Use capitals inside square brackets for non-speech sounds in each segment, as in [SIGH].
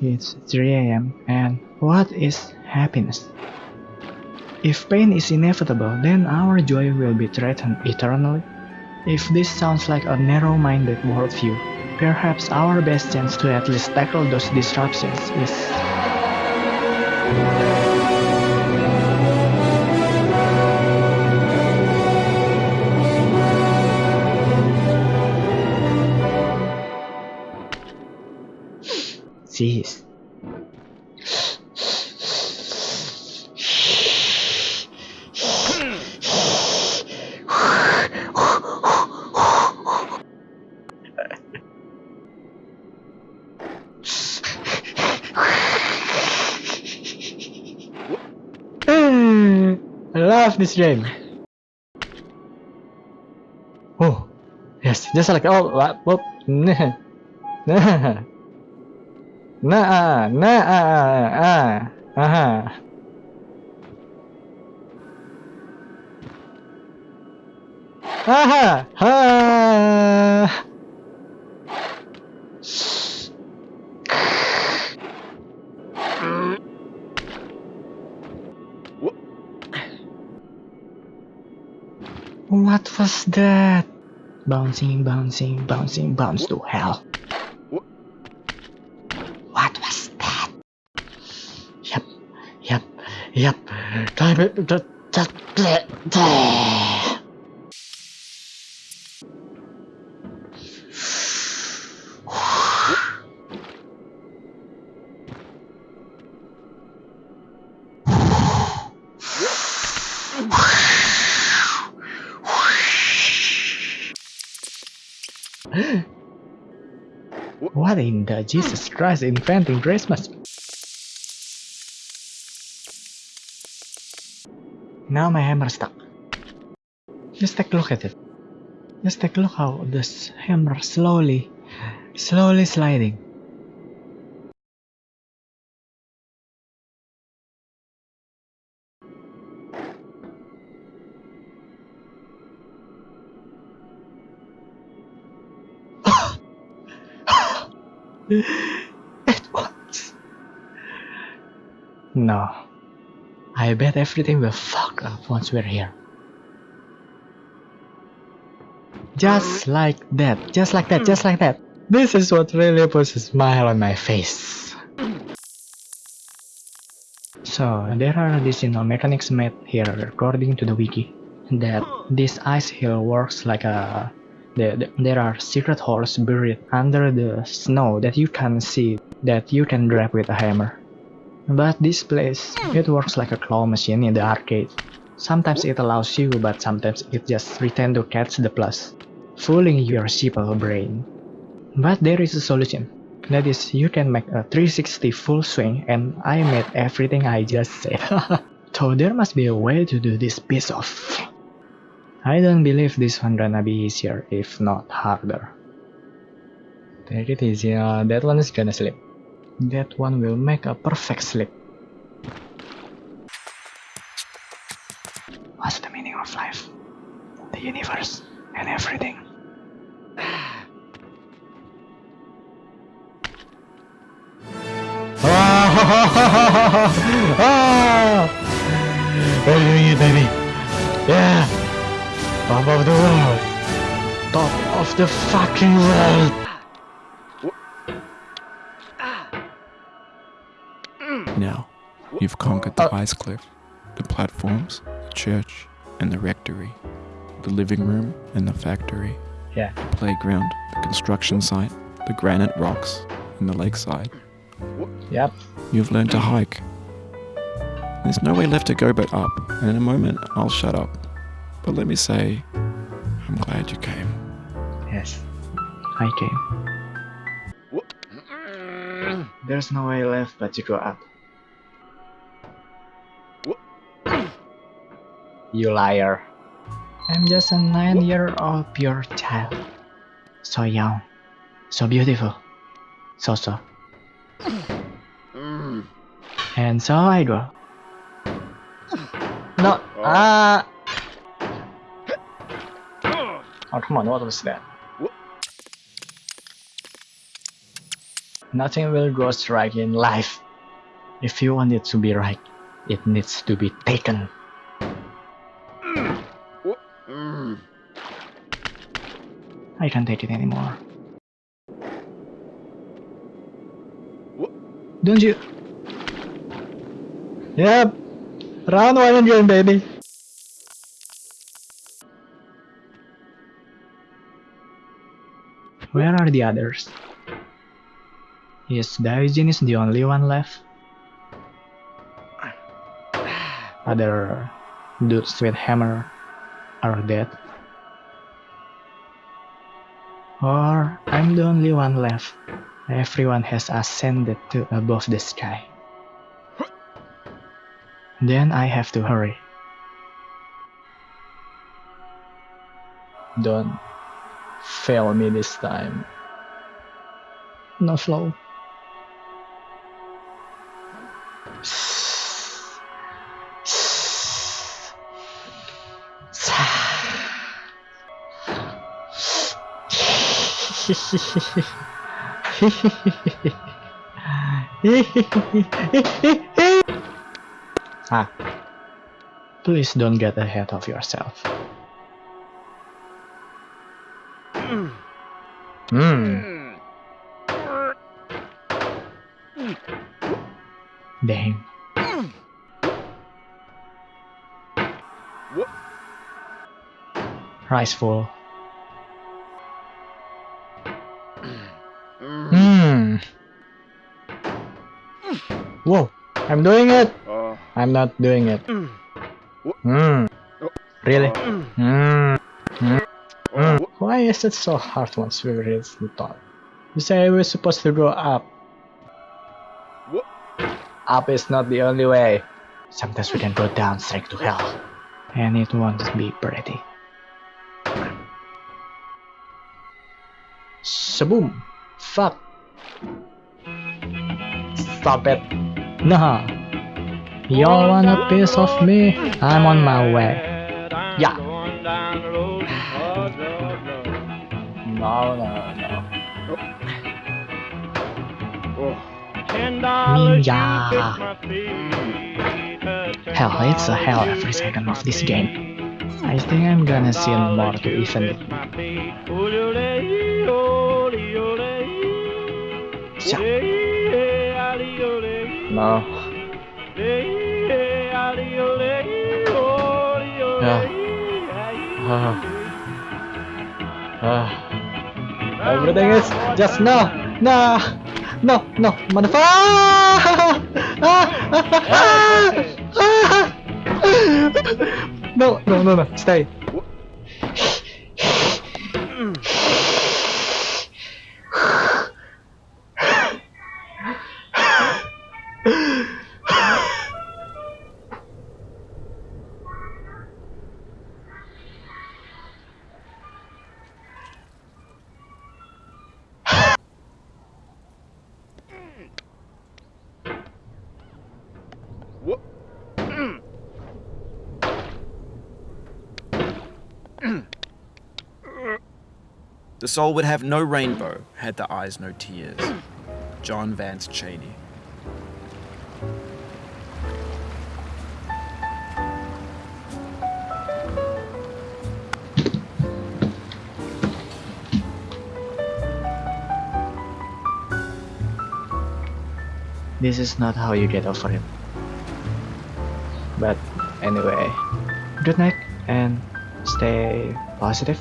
It's 3 am and what is happiness? If pain is inevitable, then our joy will be threatened eternally. If this sounds like a narrow-minded worldview, perhaps our best chance to at least tackle those disruptions is... love this game. Oh, yes, just like oh, whoop, [LAUGHS] nah, nah, nah, nah, ah, ah, ah. aha, ah. What was that? Bouncing, bouncing, bouncing, bounce to hell. What was that? Yep, yep, yep. Time it. What in the Jesus Christ inventing Christmas? Now my hammer stuck. Just take a look at it. Just take a look how this hammer slowly, slowly sliding. It was. No. I bet everything will fuck up once we're here. Just hmm. like that, just like that, hmm. just like that. This is what really puts a smile on my face. So, there are additional mechanics made here according to the wiki. That hmm. this ice hill works like a the, there are secret holes buried under the snow that you can see that you can grab with a hammer. But this place, it works like a claw machine in the arcade. Sometimes it allows you, but sometimes it just pretend to catch the plus, fooling your simple brain. But there is a solution. That is, you can make a 360 full swing and I made everything I just said. [LAUGHS] so there must be a way to do this piece of I don't believe this one gonna be easier, if not harder. Take it easy, uh, that one is gonna slip. That one will make a perfect slip. What's the meaning of life? The universe and everything. ah! [LAUGHS] What are you doing, baby? Yeah! Top of the world! Top of the fucking world! Now, you've conquered the uh. ice cliff, the platforms, the church, and the rectory, the living room and the factory, Yeah. the playground, the construction site, the granite rocks, and the lakeside. Yep. You've learned to hike. There's no way left to go but up, and in a moment I'll shut up. But let me say, I'm glad you came. Yes. I came. There's no way left but to go up. You liar. I'm just a nine-year-old pure child. So young. So beautiful. So so. And so I go. No. Ah. Oh come on! What was that? Nothing will go right in life. If you want it to be right, it needs to be taken. I can't take it anymore. Don't you? Yep. Round one again, baby. Where are the others? Is Diogenes the only one left? Other dudes with hammer are dead. Or I'm the only one left. Everyone has ascended to above the sky. Then I have to hurry. Don't fail me this time. No slow. [LAUGHS] ah. Please don't get ahead of yourself. Hmm. Dang. Rice full. Hmm. Whoa, I'm doing it. Uh, I'm not doing it. Hmm. Really? Hmm. uh, Why is it so hard once we reach the top? You say we're supposed to go up. What? Up is not the only way. Sometimes we can go down straight to hell. And it won't be pretty. Shaboom! Fuck! Stop it! Nah! Y'all want a piece of me? I'm on my way. Yeah! No, no, no. oh. Ninja! Hell, it's a hell every second of this game. I think I'm gonna sin more to even it. Siap. No. Yeah. Ah. Ah. Everything is just no, no, no, no, motherfucker! [LAUGHS] No, no, no, no, stay. What? The soul would have no rainbow had the eyes no tears. John Vance Cheney. This is not how you get over it. But anyway, good night and stay positive.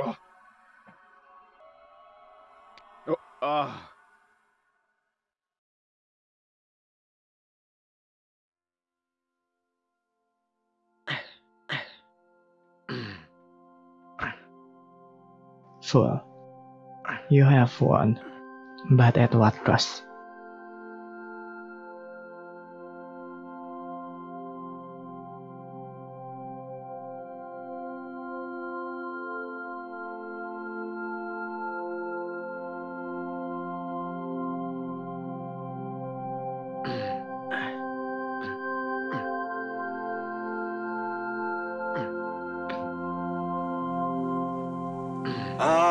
Oh. Oh, ah. Full. You have won, but at what cost?